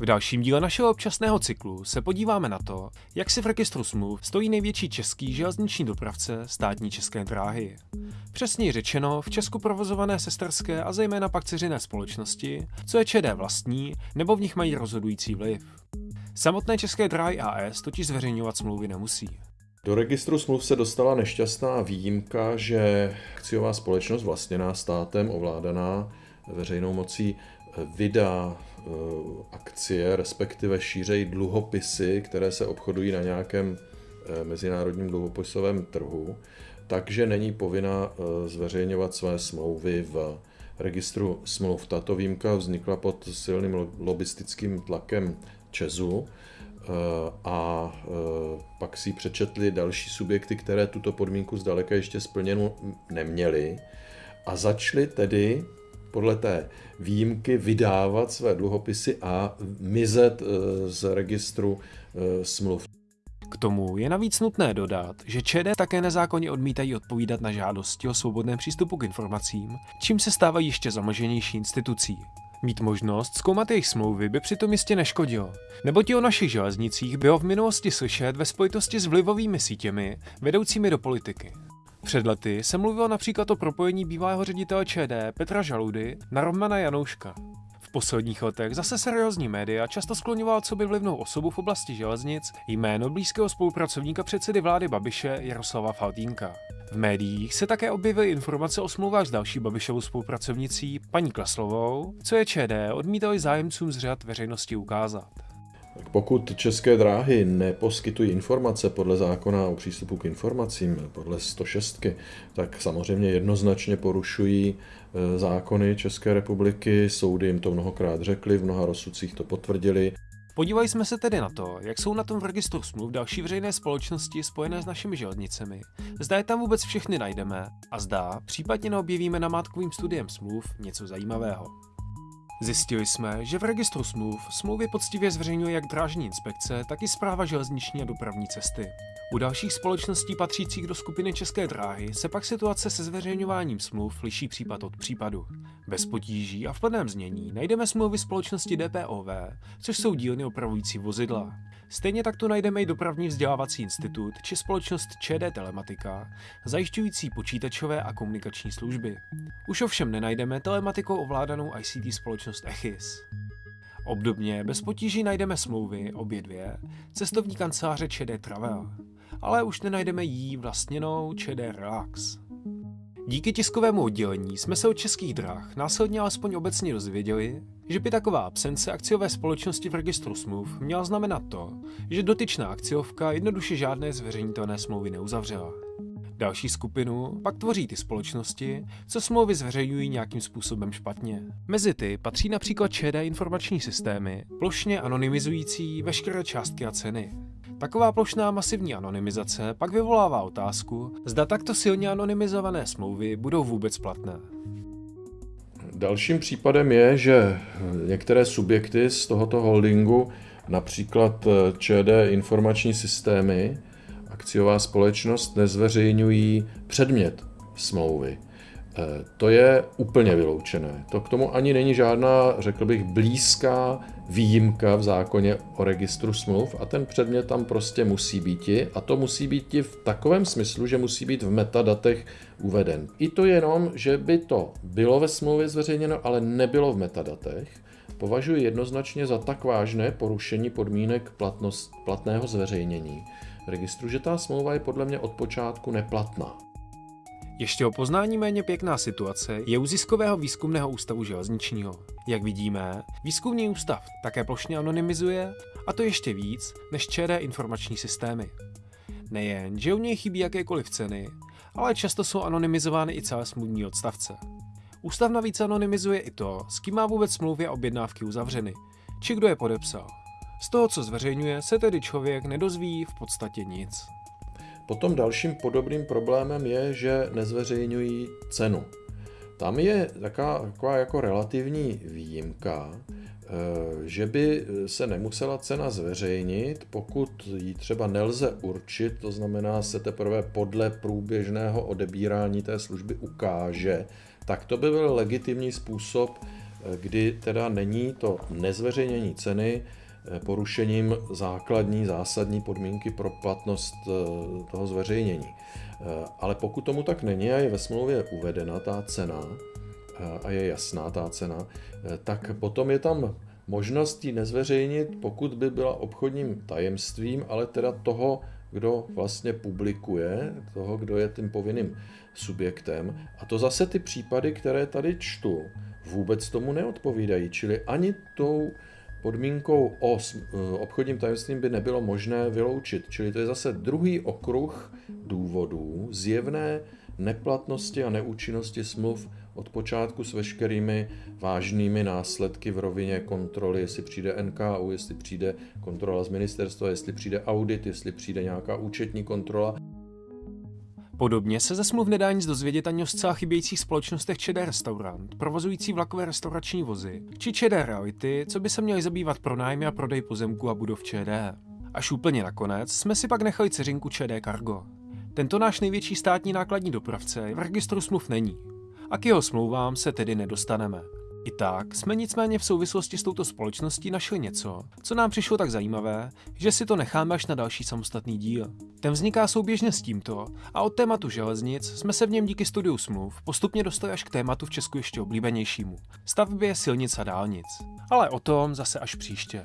V dalším díle našeho občasného cyklu se podíváme na to, jak si v registru smluv stojí největší český železniční dopravce státní české dráhy. Přesněji řečeno, v Česku provozované sesterské a zejména pak ceřiné společnosti, co je ČD vlastní, nebo v nich mají rozhodující vliv. Samotné české dráhy AS totiž zveřejňovat smlouvy nemusí. Do registru smluv se dostala nešťastná výjimka, že akciová společnost vlastněná státem, ovládaná veřejnou mocí, vydá eh, akcie, respektive šířej dluhopisy, které se obchodují na nějakém eh, mezinárodním dluhopisovém trhu, takže není povinna eh, zveřejňovat své smlouvy v registru smluv. Tato výjimka vznikla pod silným lobistickým tlakem Česu a pak si přečetli další subjekty, které tuto podmínku zdaleka ještě splněnu neměly a začaly tedy podle té výjimky vydávat své dluhopisy a mizet eh, z registru eh, smluv. K tomu je navíc nutné dodat, že ČD také nezákonně odmítají odpovídat na žádosti o svobodném přístupu k informacím, čím se stávají ještě zamlženější institucí. Mít možnost zkoumat jejich smlouvy by přitom jistě neškodilo, neboť i o našich železnicích bylo v minulosti slyšet ve spojitosti s vlivovými sítěmi vedoucími do politiky. Před lety se mluvilo například o propojení bývalého ředitele ČD Petra Žaludy na Romana Janouška. V posledních letech zase seriózní média často skloňoval co by vlivnou osobu v oblasti železnic jméno blízkého spolupracovníka předsedy vlády Babiše Jaroslava Faltínka. V médiích se také objevily informace o smlouvách s další Babišovou spolupracovnicí, paní Klaslovou, co je ČD odmítali zájemcům z řad veřejnosti ukázat. Pokud české dráhy neposkytují informace podle zákona o přístupu k informacím, podle 106, tak samozřejmě jednoznačně porušují e, zákony České republiky, soudy jim to mnohokrát řekli, v mnoha rozsudcích to potvrdili. Podívali jsme se tedy na to, jak jsou na tom v registru smluv další veřejné společnosti spojené s našimi železnicemi, zda je tam vůbec všechny najdeme a zda případně neobjevíme namátkovým studiem smluv něco zajímavého. Zjistili jsme, že v registru smluv smlouvy poctivě zveřejňuje jak drážní inspekce, tak i zpráva železniční a dopravní cesty. U dalších společností patřících do skupiny České dráhy se pak situace se zveřejňováním smluv liší případ od případu. Bez potíží a v plném znění najdeme smlouvy společnosti DPOV, což jsou dílny opravující vozidla. Stejně tak tu najdeme i dopravní vzdělávací institut či společnost ČD Telematika, zajišťující počítačové a komunikační služby. Už ovšem nenajdeme telematikou ovládanou ICT společnost Echis. Obdobně bez potíží najdeme smlouvy, obě dvě, cestovní kanceláře ČD Travel, ale už nenajdeme jí vlastněnou ČD Relax. Díky tiskovému oddělení jsme se od českých drah následně alespoň obecně dozvěděli, že by taková absence akciové společnosti v registru smluv měla znamenat to, že dotyčná akciovka jednoduše žádné zveřejnitelné smlouvy neuzavřela. Další skupinu pak tvoří ty společnosti, co smlouvy zveřejňují nějakým způsobem špatně. Mezi ty patří například ČD informační systémy, plošně anonymizující veškeré částky a ceny. Taková plošná masivní anonymizace pak vyvolává otázku, zda takto silně anonymizované smlouvy budou vůbec platné. Dalším případem je, že některé subjekty z tohoto holdingu, například ČD informační systémy, akciová společnost, nezveřejňují předmět smlouvy. Eh, to je úplně vyloučené. To k tomu ani není žádná, řekl bych, blízká výjimka v zákoně o registru smluv a ten předmět tam prostě musí být a to musí být v takovém smyslu, že musí být v metadatech uveden. I to jenom, že by to bylo ve smlouvě zveřejněno, ale nebylo v metadatech, považuji jednoznačně za tak vážné porušení podmínek platnost, platného zveřejnění registru, že ta smlouva je podle mě od počátku neplatná. Ještě o poznání méně pěkná situace je u Ziskového výzkumného ústavu železničního. Jak vidíme, výzkumný ústav také plošně anonymizuje, a to ještě víc než ČD informační systémy. Nejen, že u něj chybí jakékoliv ceny, ale často jsou anonymizovány i celé smluvní odstavce. Ústav navíc anonymizuje i to, s kým má vůbec smlouvy a objednávky uzavřeny, či kdo je podepsal. Z toho, co zveřejňuje, se tedy člověk nedozví v podstatě nic. Potom dalším podobným problémem je, že nezveřejňují cenu. Tam je taková, taková jako relativní výjimka, eh, že by se nemusela cena zveřejnit, pokud ji třeba nelze určit, to znamená se teprve podle průběžného odebírání té služby ukáže, tak to by byl legitimní způsob kdy teda není to nezveřejnění ceny porušením základní, zásadní podmínky pro platnost toho zveřejnění. Ale pokud tomu tak není a je ve smlouvě uvedena ta cena a je jasná ta cena, tak potom je tam možnost ji nezveřejnit, pokud by byla obchodním tajemstvím, ale teda toho, kdo vlastně publikuje, toho, kdo je tím povinným subjektem. A to zase ty případy, které tady čtu, vůbec tomu neodpovídají. Čili ani tou podmínkou o obchodním tajemstvím by nebylo možné vyloučit. Čili to je zase druhý okruh důvodů zjevné neplatnosti a neúčinnosti smluv od počátku s veškerými vážnými následky v rovině kontroly, jestli přijde NKU, jestli přijde kontrola z ministerstva, jestli přijde audit, jestli přijde nějaká účetní kontrola. Podobně se ze smluv nedá nic dozvědět ani o zcela chybějících společnostech ČD Restaurant, provozující vlakové restaurační vozy, či ČD Reality, co by se měli zabývat pronájmy a prodej pozemku a budov ČD. Až úplně nakonec jsme si pak nechali ceřinku ČD Cargo. Tento náš největší státní nákladní dopravce v registru smluv není, a k jeho smlouvám se tedy nedostaneme. I tak jsme nicméně v souvislosti s touto společností našli něco, co nám přišlo tak zajímavé, že si to necháme až na další samostatný díl. Ten vzniká souběžně s tímto a od tématu železnic jsme se v něm díky studiu smluv postupně dostali až k tématu v Česku ještě oblíbenějšímu stavbě silnic a dálnic. Ale o tom zase až příště.